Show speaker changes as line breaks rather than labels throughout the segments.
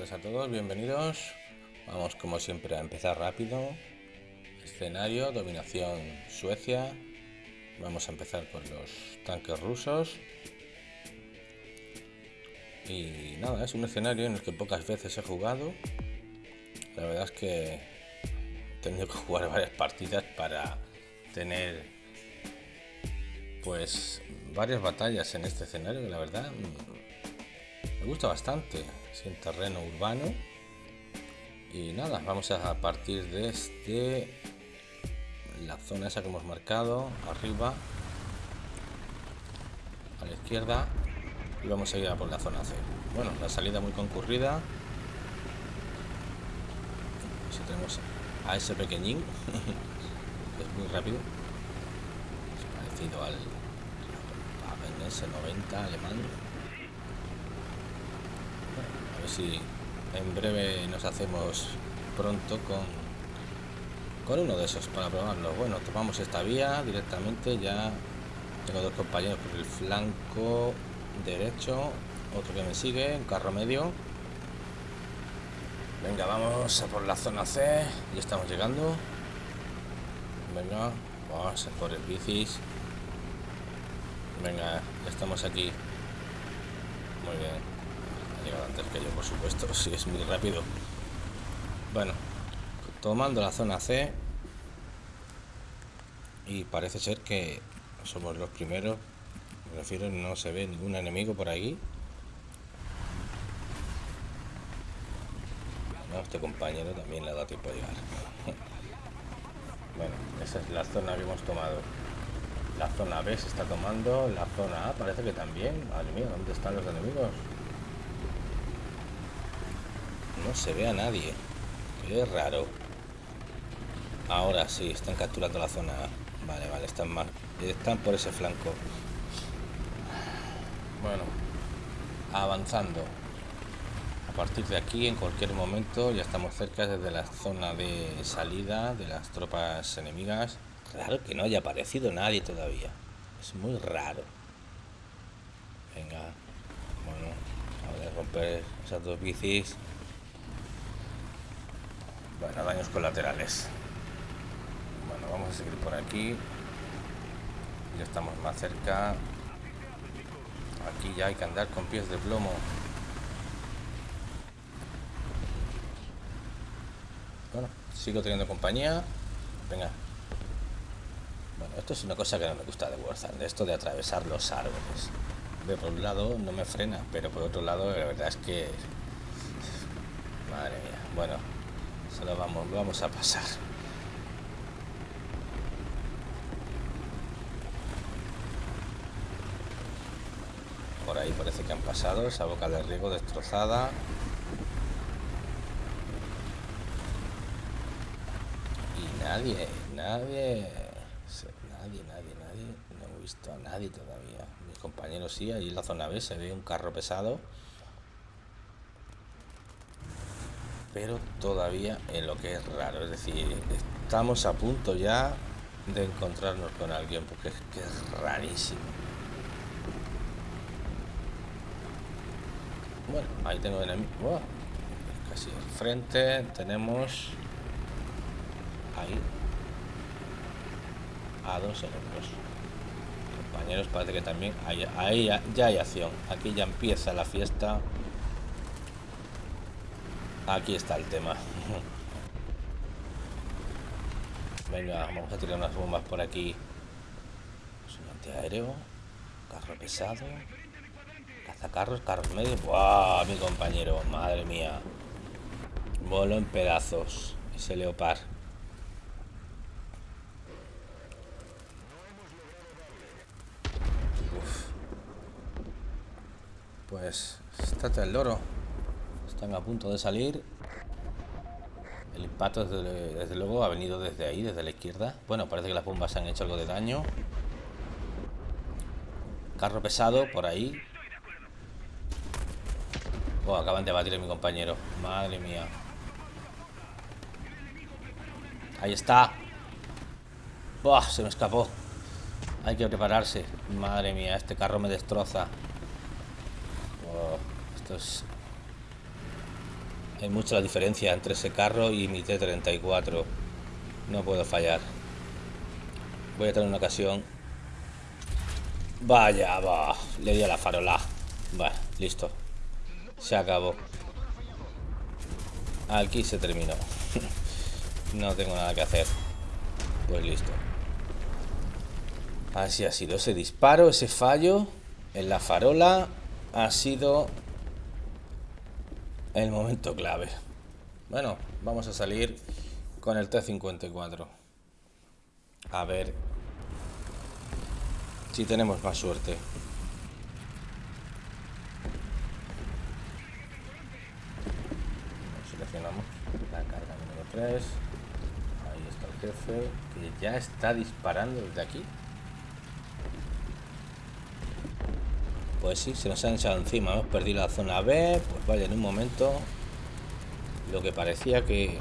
Tardes a todos, bienvenidos. Vamos como siempre a empezar rápido. Escenario, dominación Suecia. Vamos a empezar con los tanques rusos. Y nada, es un escenario en el que pocas veces he jugado. La verdad es que he tenido que jugar varias partidas para tener pues varias batallas en este escenario la verdad me gusta bastante sin terreno urbano. Y nada vamos a partir desde la zona esa que hemos marcado arriba a la izquierda y vamos a ir a por la zona C. Bueno la salida muy concurrida. Si tenemos a ese pequeñín. Es muy rápido. Es parecido al S90 alemán. a ver si en breve nos hacemos pronto con con uno de esos para probarlo. Bueno tomamos esta vía directamente ya tengo dos compañeros por el flanco derecho otro que me sigue un carro medio. Venga vamos a por la zona C ya estamos llegando. Venga vamos por el bicis. Venga ya estamos aquí. Muy bien ha llegado antes que yo por supuesto si es muy rápido. Bueno tomando la zona C y parece ser que somos los primeros me refiero no se ve ningún enemigo por aquí este compañero también le da tiempo a llegar. Bueno esa es la zona que hemos tomado. La zona B se está tomando la zona A parece que también. Madre mía dónde están los enemigos no se ve a nadie. Qué raro. Ahora sí están capturando la zona vale vale están mal están por ese flanco. Bueno avanzando. A partir de aquí en cualquier momento ya estamos cerca desde la zona de salida de las tropas enemigas. Raro que no haya aparecido nadie todavía. Es muy raro. Venga bueno a romper esas dos bicis bueno daños colaterales bueno vamos a seguir por aquí ya estamos más cerca aquí ya hay que andar con pies de plomo Bueno, sigo teniendo compañía. Venga. Bueno, esto es una cosa que no me gusta de Warzone, esto de atravesar los árboles. De por un lado no me frena, pero por otro lado la verdad es que... Madre mía. Bueno, solo vamos, vamos a pasar. Por ahí parece que han pasado, esa boca de riego destrozada. nadie, nadie, nadie, nadie, nadie, no he visto a nadie todavía. Mis compañeros sí, ahí en la zona B se ve un carro pesado. Pero todavía en lo que es raro, es decir, estamos a punto ya de encontrarnos con alguien, porque es rarísimo. Bueno, ahí tengo enemigo. casi al frente tenemos ahí a dos enemigos compañeros parece que también ahí ya, ya hay acción aquí ya empieza la fiesta aquí está el tema. Venga vamos a tirar unas bombas por aquí. Es un antiaéreo carro pesado cazacarros carros medios. ¡Wow! mi compañero madre mía. Volo en pedazos ese leopard. Pues está el loro. Están a punto de salir. El impacto desde, luego ha venido desde ahí, desde la izquierda. Bueno, parece que las bombas han hecho algo de daño. Carro pesado por ahí. Oh, acaban de batir a mi compañero. Madre mía. Ahí está. Se me escapó. Hay que prepararse. Madre mía, este carro me destroza. esto es Hay mucha la diferencia entre ese carro y mi T-34. No puedo fallar. Voy a tener una ocasión. Vaya, va. Le di a la farola. Va, listo. Se acabó. Aquí se terminó. no tengo nada que hacer. Pues listo. Así ha sido ese disparo, ese fallo en la farola ha sido el momento clave. Bueno, vamos a salir con el T-54. A ver si tenemos más suerte. Seleccionamos la carga número 3. Ahí está el jefe, que ya está disparando desde aquí. Pues sí, se nos han echado encima. Hemos perdido la zona B. Pues vaya, en un momento. Lo que parecía que,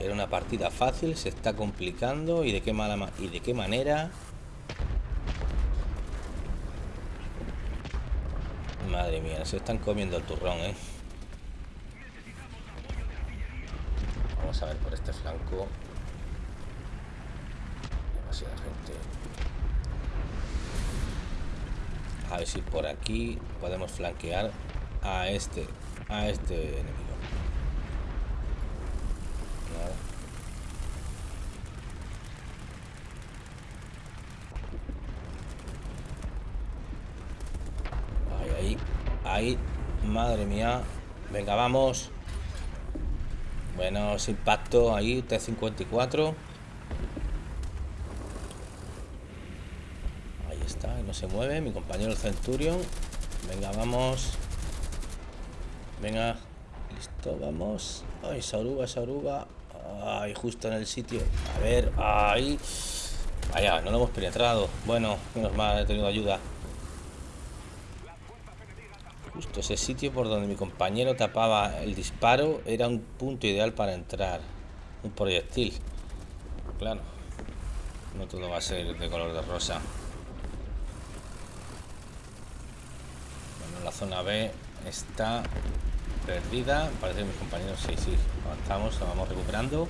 era una partida fácil se está complicando. ¿Y de qué, mala, y de qué manera? Madre mía, se están comiendo el turrón, ¿eh? Vamos a ver por este flanco. Demasiada gente. A ver si por aquí podemos flanquear a este, a este enemigo. Ahí, ahí, ahí. Madre mía. Venga, vamos. Bueno, ese impacto ahí, T-54. Se mueve, mi compañero el Centurion. Venga, vamos. Venga, listo, vamos. Ay, Sauruba, Sauruba. Ay, justo en el sitio. A ver, ahí. Vaya, no lo hemos penetrado. Bueno, menos mal, he tenido ayuda. Justo ese sitio por donde mi compañero tapaba el disparo era un punto ideal para entrar. Un proyectil. Claro. No todo va a ser de color de rosa. La zona B está perdida. Parece que mis compañeros sí, sí, avanzamos, la vamos recuperando.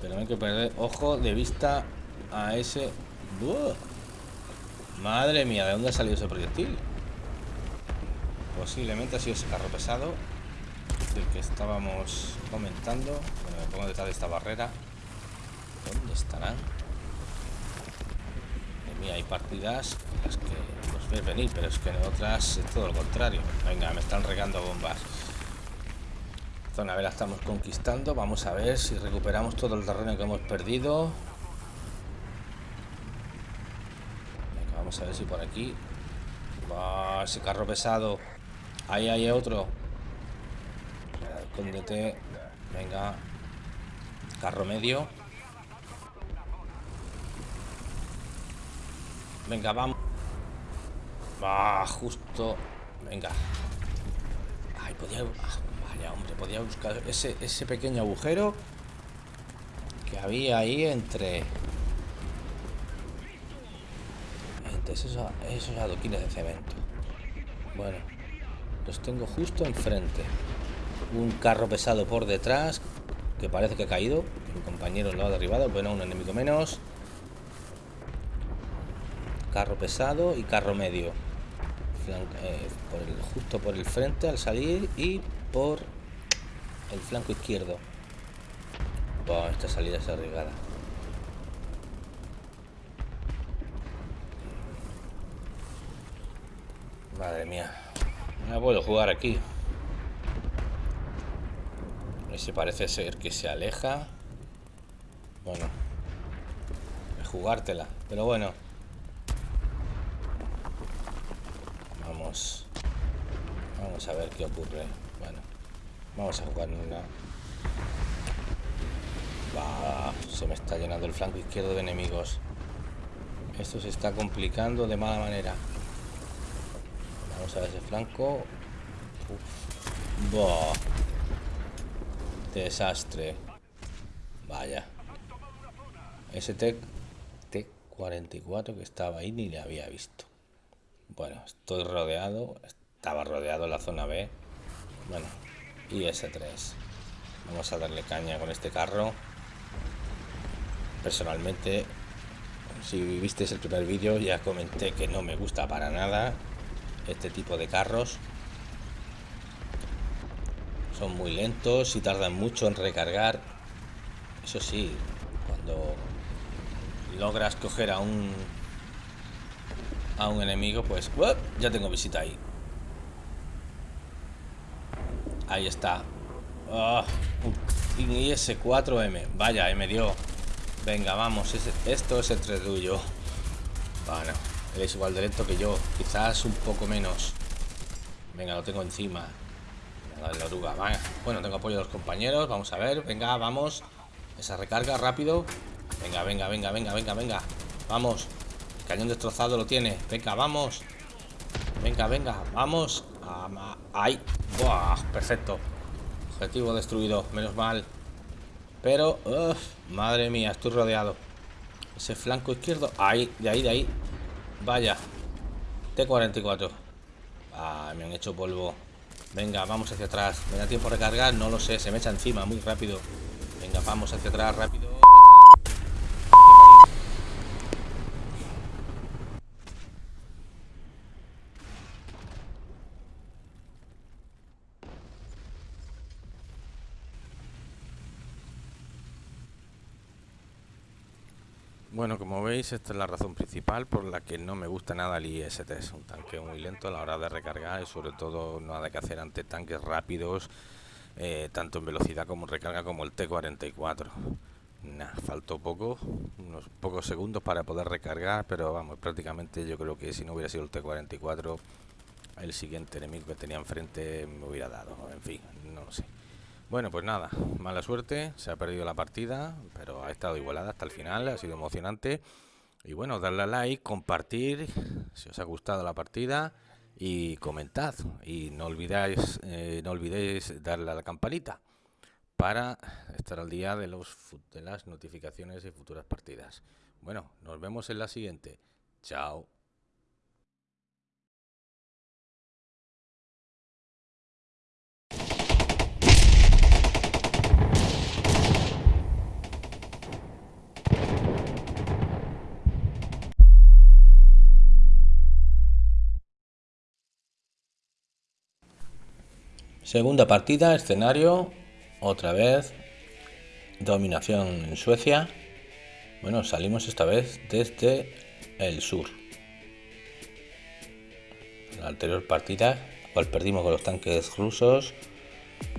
Pero no hay que perder ojo de vista a ese... Madre mía, ¿de dónde ha salido ese proyectil? Posiblemente ha sido ese carro pesado del que estábamos comentando. Bueno, me pongo detrás de esta barrera. ¿Dónde estarán? Mía, hay partidas en las que los ves venir, pero es que en otras es todo lo contrario. Venga, me están regando bombas. Zona B la estamos conquistando. Vamos a ver si recuperamos todo el terreno que hemos perdido. vamos a ver si por aquí. ese carro pesado. Ahí hay otro. Escóndete. Venga. Carro medio. Venga, vamos. Va, justo. Venga. Ay, podía. Ah, vaya, hombre, podía buscar ese, ese pequeño agujero que había ahí entre. Entre esos, esos adoquines de cemento. Bueno, los tengo justo enfrente. Un carro pesado por detrás que parece que ha caído. Mi compañero lo ha derribado. Bueno, un enemigo menos carro pesado y carro medio. Eh, justo por el frente al salir y por el flanco izquierdo. Esta salida es arriesgada. Madre mía. No puedo jugar aquí. Ese parece ser que se aleja. Bueno jugártela pero bueno Vamos a ver qué ocurre. Bueno, vamos a jugar una. se me está llenando el flanco izquierdo de enemigos. Esto se está complicando de mala manera. Vamos a ver ese flanco. Desastre. Vaya. Ese T-44 que estaba ahí ni le había visto. Bueno, estoy rodeado. Estaba rodeado la zona B. Bueno, y S3 vamos a darle caña con este carro personalmente si visteis el primer vídeo ya comenté que no me gusta para nada este tipo de carros son muy lentos y tardan mucho en recargar eso sí cuando logras coger a un a un enemigo pues ya tengo visita ahí. Ahí está. Oh, un IS-4M vaya, me dio. Venga, vamos, esto es el tuyo. Bueno, él es igual de que yo quizás un poco menos. Venga, lo tengo encima. La oruga, bueno, tengo apoyo de los compañeros vamos a ver, venga, vamos. Esa recarga rápido. Venga, venga, venga, venga, venga, venga. Vamos cañón destrozado lo tiene. Venga, vamos. Venga, venga, vamos. Ahí. Perfecto. Objetivo destruido. Menos mal. Pero, madre mía, estoy rodeado. Ese flanco izquierdo. Ahí, de ahí, de ahí. Vaya. T-44. Ah, me han hecho polvo. Venga, vamos hacia atrás. ¿Me da tiempo a recargar? No lo sé. Se me echa encima muy rápido. Venga, vamos hacia atrás rápido. Bueno, como veis, esta es la razón principal por la que no me gusta nada el IST. Es un tanque muy lento a la hora de recargar y sobre todo nada que hacer ante tanques rápidos, eh, tanto en velocidad como en recarga como el T-44. Nah, faltó poco, unos pocos segundos para poder recargar, pero vamos, prácticamente yo creo que si no hubiera sido el T-44, el siguiente enemigo que tenía enfrente me hubiera dado. En fin, no lo sé. Bueno, pues nada, mala suerte, se ha perdido la partida, pero ha estado igualada hasta el final, ha sido emocionante. Y bueno, darle a like, compartir, si os ha gustado la partida, y comentad. Y no olvidéis, eh, no olvidéis darle a la campanita para estar al día de, los, de las notificaciones y futuras partidas. Bueno, nos vemos en la siguiente. Chao. Segunda partida, escenario, otra vez, dominación en Suecia. Bueno, salimos esta vez desde el sur. la anterior partida, cual perdimos con los tanques rusos,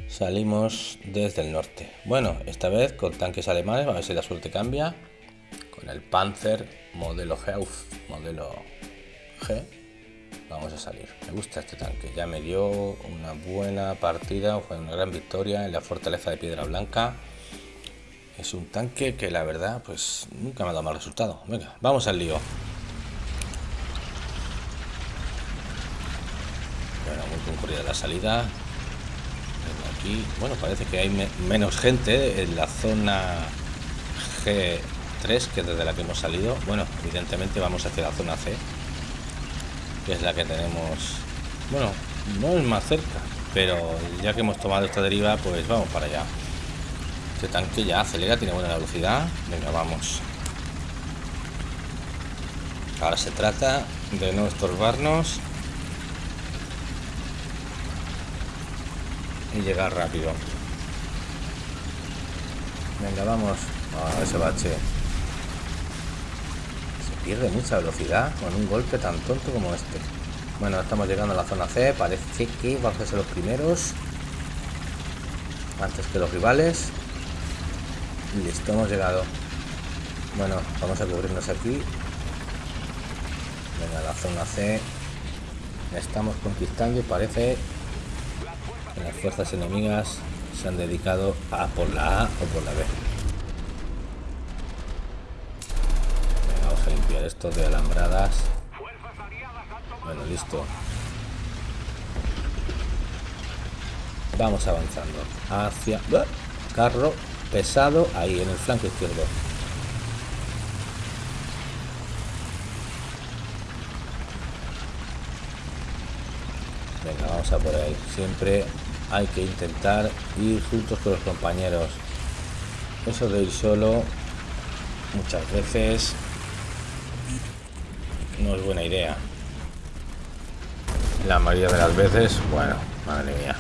salimos desde el norte. Bueno, esta vez con tanques alemanes, a ver si la suerte cambia. Con el Panzer modelo Heuf, modelo G vamos a salir. Me gusta este tanque, ya me dio una buena partida, fue una gran victoria en la fortaleza de Piedra Blanca. Es un tanque que la verdad, pues nunca me ha dado mal resultado. Venga, vamos al lío. Bueno, muy concurrida la salida. Aquí, bueno, parece que hay menos gente en la zona G3 que desde la que hemos salido. Bueno, evidentemente vamos hacia la zona C es la que tenemos bueno no es más cerca pero ya que hemos tomado esta deriva pues vamos para allá. Este tanque ya acelera tiene buena velocidad. Venga vamos. Ahora se trata de no estorbarnos y llegar rápido. Venga vamos a ese bache pierde mucha velocidad con un golpe tan tonto como este. Bueno, estamos llegando a la zona C, parece que vamos a ser los primeros. Antes que los rivales. Listo, hemos llegado. Bueno, vamos a cubrirnos aquí. Venga, la zona C. Estamos conquistando y parece que las fuerzas enemigas se han dedicado a por la A o por la B. esto de alambradas. Bueno listo. Vamos avanzando hacia carro pesado ahí en el flanco izquierdo. Venga vamos a por ahí. Siempre hay que intentar ir juntos con los compañeros. Eso de ir solo muchas veces no es buena idea. La mayoría de las veces, bueno, madre mía.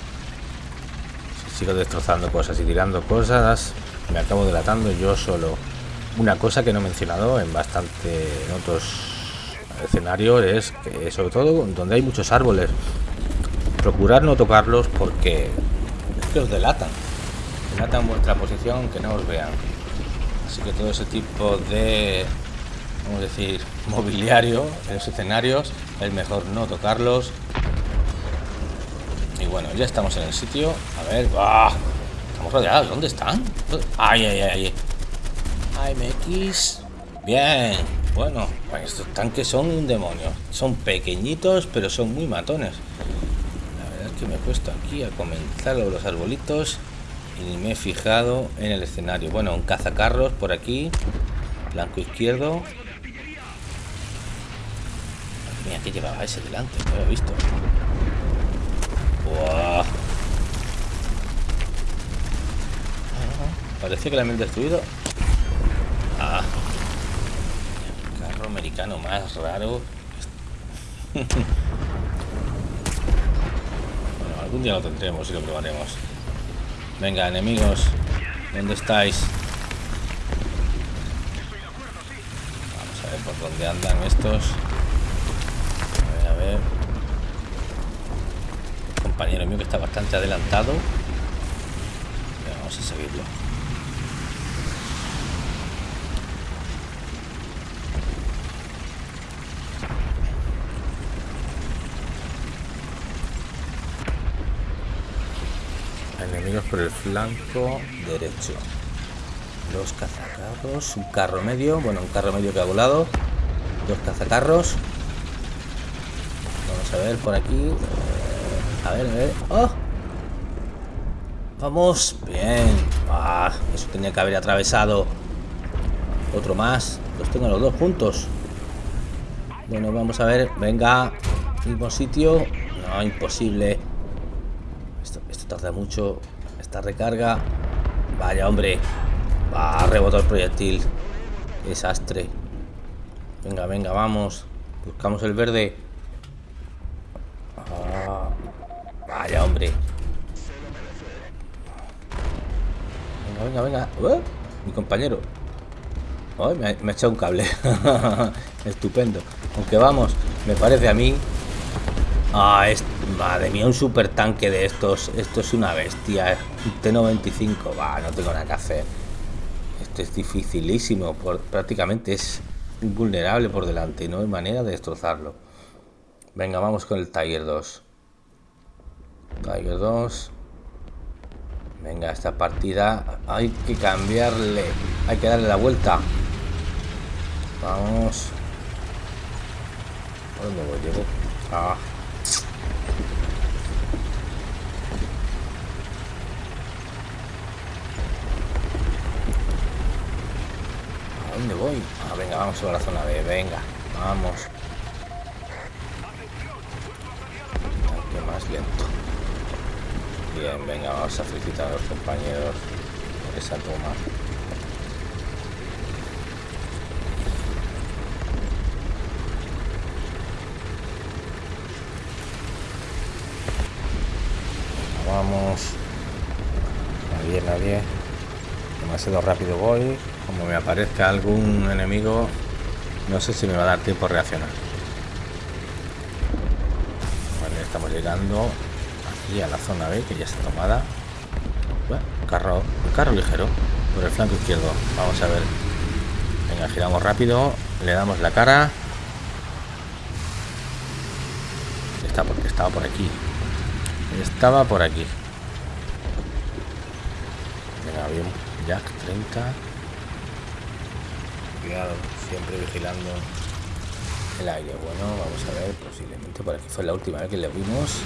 Si sigo destrozando cosas y tirando cosas, me acabo delatando yo solo. Una cosa que no he mencionado en bastante en otros escenarios es que sobre todo donde hay muchos árboles procurar no tocarlos porque es que os delatan delatan vuestra posición que no os vean así que todo ese tipo de vamos a decir mobiliario en los escenarios es mejor no tocarlos y bueno ya estamos en el sitio a ver ¡ah! estamos rodeados ¿dónde están? ay ay ay ay MX bien bueno estos tanques son un demonio son pequeñitos pero son muy matones me he puesto aquí a comenzar los arbolitos y me he fijado en el escenario. Bueno, un cazacarros por aquí, blanco izquierdo. Mira, que llevaba ese delante, no lo he visto. ¡Wow! Parecía que la habían destruido. Ah. carro americano más raro. Un día lo tendremos y lo probaremos. Venga, enemigos. ¿Dónde estáis? Vamos a ver por dónde andan estos. Compañero mío que está bastante adelantado. Vamos a seguirlo. por el flanco derecho. Los cazacarros, un carro medio, bueno, un carro medio que ha volado. Dos cazacarros. A ver por aquí. A ver, a ver. ¡Oh! Vamos, bien. Ah, eso tenía que haber atravesado. Otro más. Los tengo los dos juntos. Bueno, vamos a ver. Venga. Mismo sitio. No, imposible. Esto, esto tarda mucho. Esta recarga. Vaya, hombre. Va a rebotar el proyectil. Desastre. Venga, venga, vamos. Buscamos el verde. Venga. Uh, mi compañero. me, ha, me ha echado un cable. Estupendo. Aunque vamos, me parece a mí Ah, madre mía, un super tanque de estos. Esto es una bestia. Un T95. Va, no tengo nada que hacer. Esto es dificilísimo. prácticamente es invulnerable por delante. No hay manera de destrozarlo. Venga, vamos con el Tiger 2. Tiger 2. Venga, esta partida hay que cambiarle. Hay que darle la vuelta. Vamos. ¿Por dónde voy? Llego. Ah. dónde voy? Ah, venga, vamos a la zona B, venga, vamos. Aquí más lento. Bien, venga, vamos a felicitar a los compañeros esa toma. Vamos. Nadie, nadie. Demasiado rápido voy como me aparezca algún enemigo no sé si me va a dar tiempo a reaccionar vale estamos llegando aquí a la zona B que ya está tomada. Carro carro ligero por el flanco izquierdo. Vamos a ver. Venga giramos rápido le damos la cara. Está porque estaba por aquí. Estaba por aquí. Venga bien Jack 30 siempre vigilando el aire. Bueno, vamos a ver, posiblemente por aquí fue la última vez que le vimos.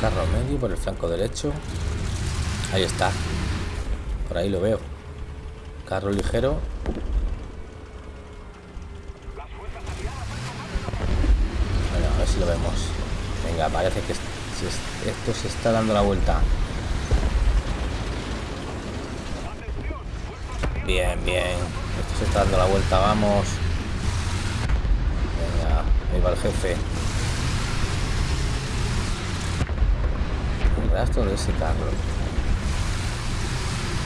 Carro medio por el flanco derecho. Ahí está. Por ahí lo veo. Carro ligero. Bueno, a ver si lo vemos. Venga, parece que esto se está dando la vuelta. Bien, bien. Esto se está dando la vuelta, vamos. Venga, ahí va el jefe. Rastro de ese carro.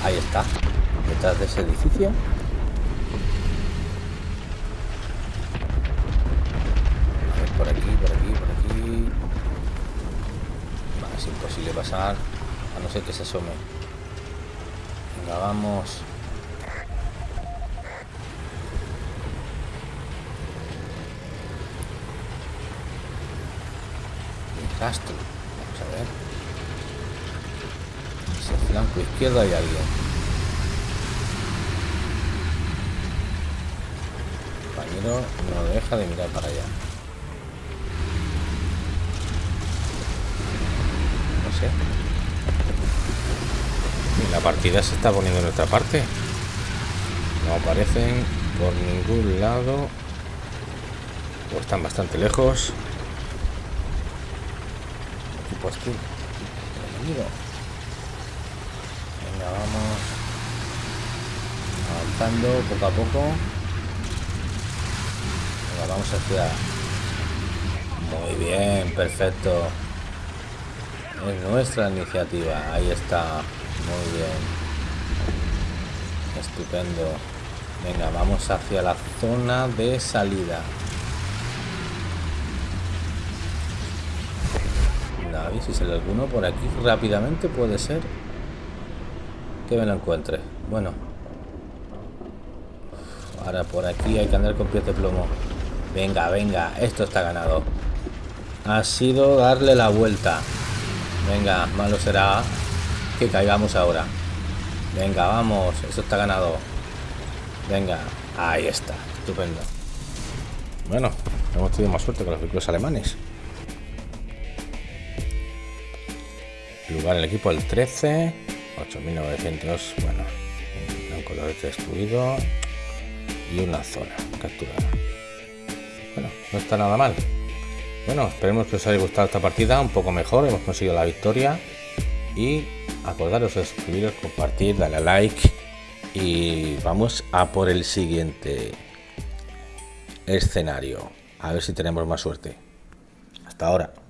Ahí está. Detrás de ese edificio. por aquí, por aquí, por aquí. es imposible pasar. A no ser que se asome. Venga, vamos. rastro. Vamos a ver. Ese flanco izquierdo hay alguien. compañero no deja de mirar para allá. No sé. La partida se está poniendo en nuestra parte. No aparecen por ningún lado. O están bastante lejos pues tú. Vamos. Avanzando poco a poco. Venga, vamos hacia... Muy bien, perfecto. Es nuestra iniciativa. Ahí está. Muy bien. Estupendo. Venga, vamos hacia la zona de salida. si sale alguno por aquí rápidamente puede ser que me lo encuentre. Bueno. Ahora por aquí hay que andar con pies de plomo. Venga, venga, esto está ganado. Ha sido darle la vuelta. Venga, malo será que caigamos ahora. Venga, vamos, esto está ganado. Venga, ahí está, estupendo. Bueno, hemos tenido más suerte con los vehículos alemanes. lugar el equipo el 13 8900 bueno un color destruido y una zona capturada. Bueno no está nada mal. Bueno esperemos que os haya gustado esta partida un poco mejor hemos conseguido la victoria. Y acordaros de suscribiros compartir darle a like y vamos a por el siguiente escenario. A ver si tenemos más suerte. Hasta ahora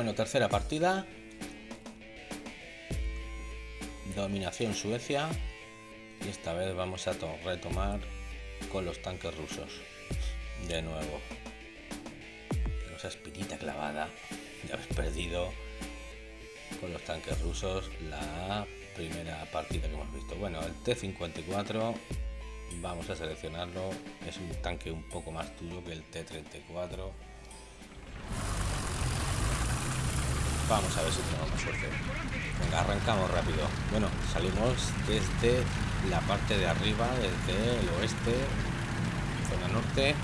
Bueno, tercera partida. Dominación Suecia. Y esta vez vamos a retomar con los tanques rusos. De nuevo. esa espinita clavada. Ya habéis perdido con los tanques rusos la primera partida que hemos visto. Bueno, el T-54 vamos a seleccionarlo. Es un tanque un poco más tuyo que el T-34 Vamos a ver si tenemos suerte. Venga, arrancamos rápido. Bueno, salimos desde la parte de arriba, desde el oeste, zona norte.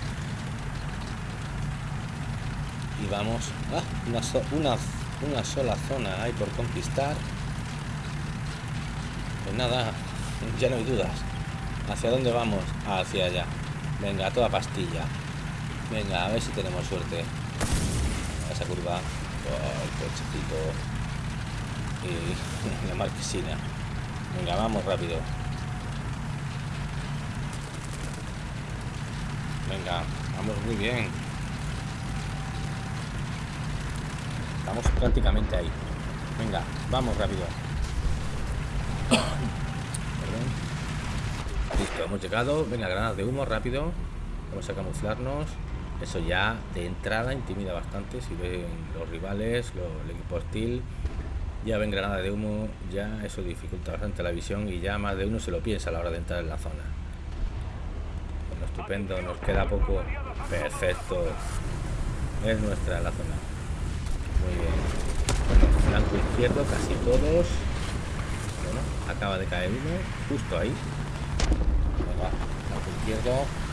Y vamos... ¡Ah! Una sola zona hay por conquistar. Pues nada, ya no hay dudas. ¿Hacia dónde vamos? Hacia allá. Venga, toda pastilla. Venga, a ver si tenemos suerte. Esa curva el cochecito y la marquesina. Venga vamos rápido. Venga vamos muy bien. Estamos prácticamente ahí. Venga vamos rápido. Listo hemos llegado. Venga granadas de humo rápido. Vamos a camuflarnos eso ya de entrada intimida bastante si ven los rivales el equipo hostil ya ven granada de humo ya eso dificulta bastante la visión y ya más de uno se lo piensa a la hora de entrar en la zona bueno, estupendo nos queda poco perfecto es nuestra la zona Muy bien. Bueno, flanco izquierdo, casi todos. Bueno, acaba de caer uno, justo ahí. Venga, flanco izquierdo.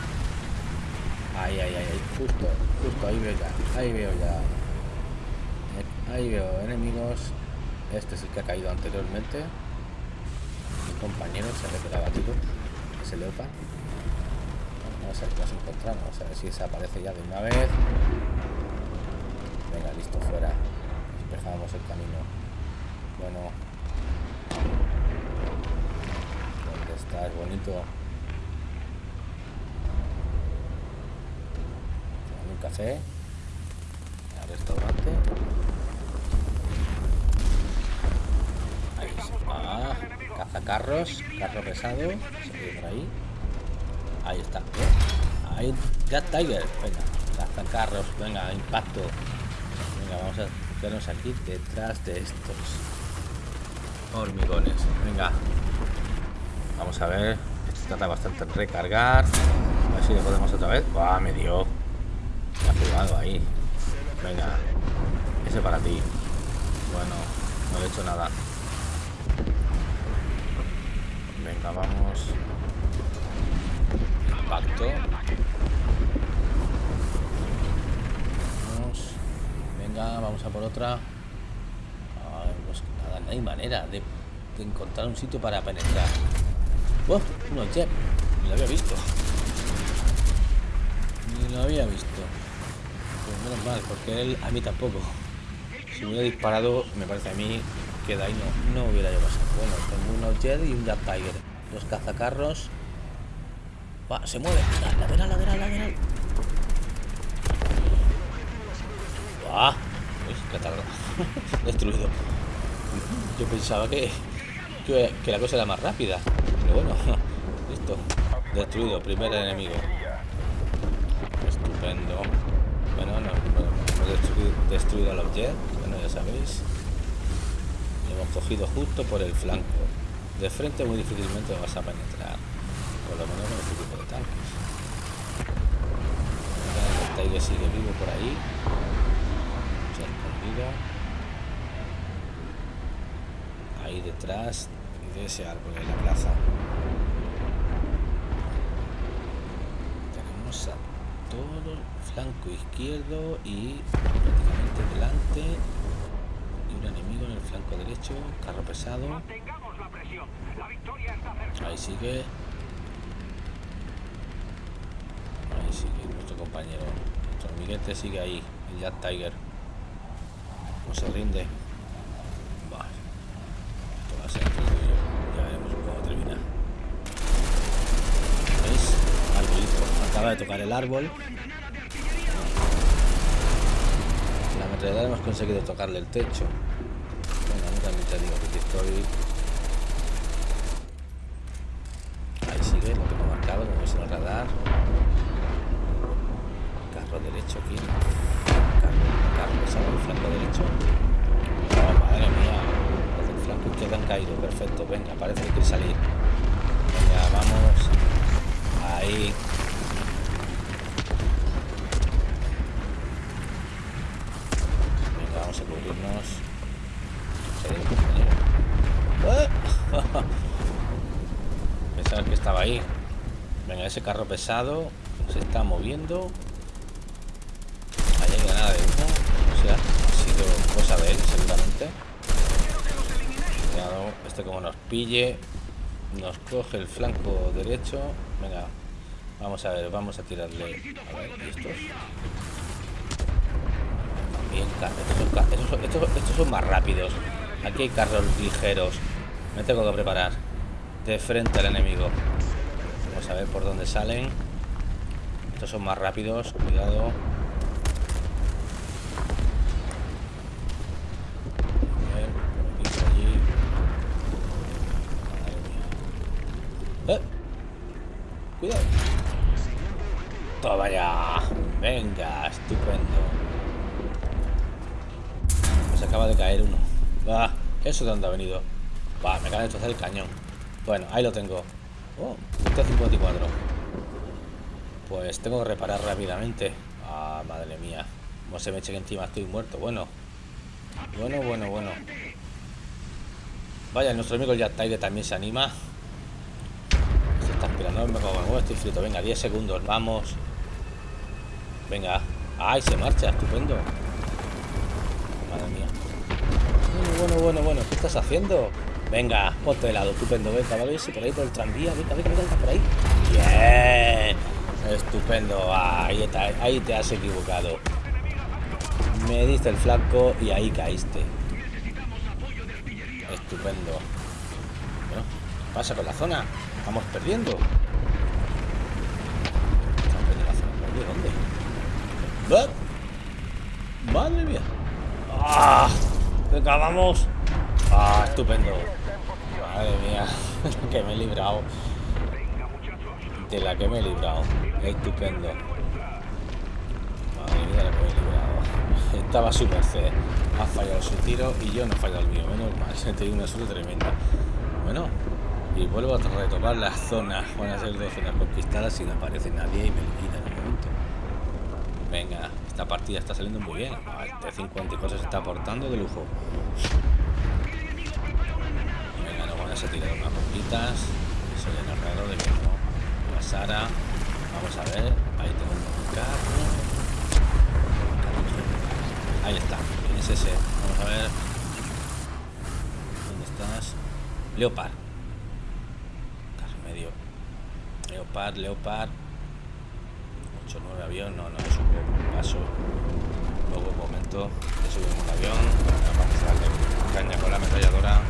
Ahí, ahí, ahí, justo, justo, ahí veo ya, ahí veo ya. Ahí veo enemigos. Este es el que ha caído anteriormente. Mi compañero se ve que lo ha batido. Ese leopa. Vamos a ver qué nos encontramos. A ver si desaparece ya de una vez. Venga, listo, fuera. Despejamos el camino. Bueno. ¿Dónde está? Es bonito. Un café. Al restaurante. Ahí Ah, cazacarros. Carro pesado. Por ahí. Ahí está. Ahí. Gat Tiger. Venga. carros Venga, impacto. Venga, vamos a quedarnos aquí detrás de estos hormigones. Venga. Vamos a ver. Esto trata bastante de recargar. A ver si le podemos otra vez. ¡Buah! Me dio. Ha jugado ahí. Venga. Ese para ti. Bueno, no le he hecho nada. Venga, vamos. Impacto. vamos a por otra. Pues nada, no hay manera de, encontrar un sitio para penetrar. ¡Oh! Un jet. Ni lo había visto. Ni lo había visto. Menos mal, porque él a mí tampoco. Si hubiera disparado, me parece a mí que de ahí no, hubiera yo pasado. Bueno, tengo un jet y un Jet Tiger. Dos cazacarros. Va, se mueve. Lateral, lateral, lateral. ¡Ah! Destruido. Yo pensaba que, que, la cosa era más rápida. Pero bueno, listo. Destruido, primer enemigo. Estupendo. Destruido al objeto. Bueno, ya sabéis. Hemos cogido justo por el flanco. De frente muy difícilmente vas a penetrar. Por lo menos con este tipo de tanques. El Tiger sigue vivo por ahí ahí detrás de ese árbol en la plaza tenemos a todo el flanco izquierdo y prácticamente delante y un enemigo en el flanco derecho carro pesado ahí sigue ahí sigue nuestro compañero nuestro amiguete sigue ahí el Jack Tiger no se rinde. Vale. Esto va a ser entretenido. Ya veremos cómo termina. ¿Veis? Arbolito. Acaba de tocar el árbol. La metralladora hemos conseguido tocarle el techo. Bueno, no también te digo que estoy. Ahí sigue, lo tengo marcado, como es el radar. Carro derecho aquí el flanco derecho. Oh, madre mía. El flanco han caído. Perfecto. Venga, parece que quiere salir. Venga, vamos. Ahí. Venga, vamos a cubrirnos. Pensaba que estaba ahí. Venga, ese carro pesado se está moviendo. Ahí hay granada de humo ha sido cosa de él, seguramente. este como nos pille, nos coge el flanco derecho. Venga, vamos a ver, vamos a tirarle. A ver, estos? Bien, estos son, más rápidos. Aquí hay carros ligeros. Me tengo que preparar. De frente al enemigo. Vamos a ver por dónde salen. Estos son más rápidos. Cuidado. Toma ya. Venga, estupendo. Pues acaba de caer uno. Va, eso de dónde ha venido. Va, me acaba de destrozar el cañón. Bueno, ahí lo tengo. Oh, 54 Pues tengo que reparar rápidamente. Ah, madre mía. Como se me eche que encima estoy muerto. Bueno, Bueno, bueno, bueno. Vaya, nuestro amigo Jack Tiger también se anima. Se está esperando, me cago estoy frito. Venga, 10 segundos, vamos. Venga. ¡Ay, se marcha! Estupendo. Madre mía. Bueno, bueno, bueno, bueno. ¿Qué estás haciendo? Venga, ponte de lado, estupendo. Venga, vale, por ahí por el tranvía. Venga, venga, venga, por ahí. Bien. Estupendo. Ahí, está, ahí te has equivocado. Me diste el flanco y ahí caíste. Estupendo. Bueno, ¿qué pasa con la zona? Estamos perdiendo. Estamos perdiendo la zona. ¿Dónde? ¡Madre mía! ¡Ah! ¡Venga, vamos! ¡Ah, estupendo! Madre mía, que me he librado. De la que me he librado. Estupendo. Madre mía, la que me he librado. Estaba súper C. Ha fallado su tiro y yo no he fallado el mío. Menos mal, he tenido una suerte tremenda. Bueno, y vuelvo a retomar las zonas. Van a ser dos zonas conquistadas y no aparece nadie y me liquida en el momento. Venga, esta partida está saliendo muy bien. Este 50 y cosas se está aportando de lujo. A tirar unas poquitas. Soy el narrador de mismo. La Sara. Vamos a ver. Ahí tengo un carro. Ahí está. ¿Quién es ese? Vamos a ver. ¿Dónde estás? Leopard. Carro medio. Leopard, Leopard. 8-9 avión. No, no, un paso. Luego un momento. De subir un avión. Vamos a darle caña con la ametralladora.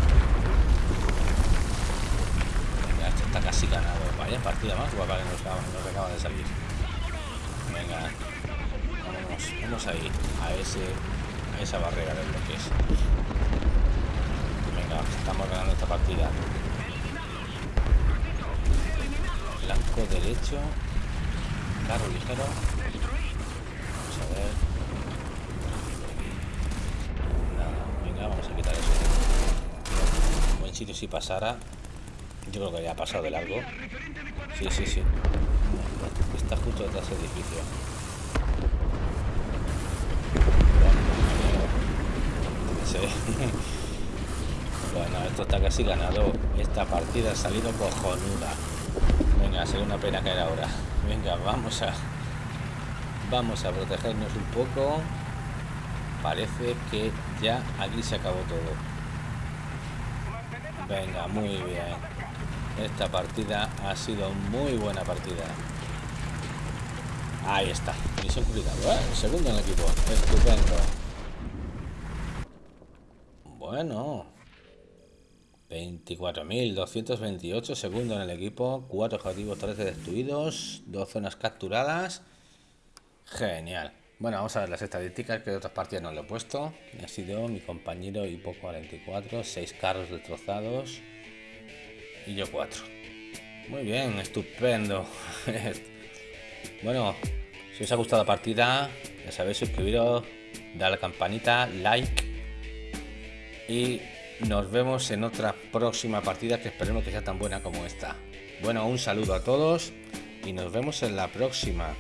Está casi ganado. Vaya partida más guapa que nos acaba, de salir. Venga, vamos, vamos ahí, a ese a esa barrera de bloques. Venga, estamos ganando esta partida. Blanco derecho, carro ligero. Vamos a ver. Venga, vamos a quitar eso. Buen sitio si pasara yo creo que ya ha pasado de largo. Sí, sí, sí. Está justo detrás del edificio. bueno, esto está casi ganado. Esta partida ha salido cojonuda. Venga, sería una pena caer ahora. Venga, vamos a... Vamos a protegernos un poco. Parece que ya aquí se acabó todo. Venga, muy bien. Esta partida ha sido muy buena partida. Ahí está. Misión complicado, ¿eh? Segundo en el equipo. Estupendo. Bueno. 24.228 segundo en el equipo. Cuatro objetivos 13 destruidos. Dos zonas capturadas. Genial. Bueno, vamos a ver las estadísticas que de otras partidas no lo he puesto. Ha sido mi compañero Hipo 44. Seis carros destrozados y yo cuatro. Muy bien, estupendo. bueno, si os ha gustado la partida, ya sabéis, suscribiros, dar la campanita, like y nos vemos en otra próxima partida que esperemos que sea tan buena como esta. Bueno, un saludo a todos y nos vemos en la próxima.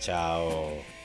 Chao.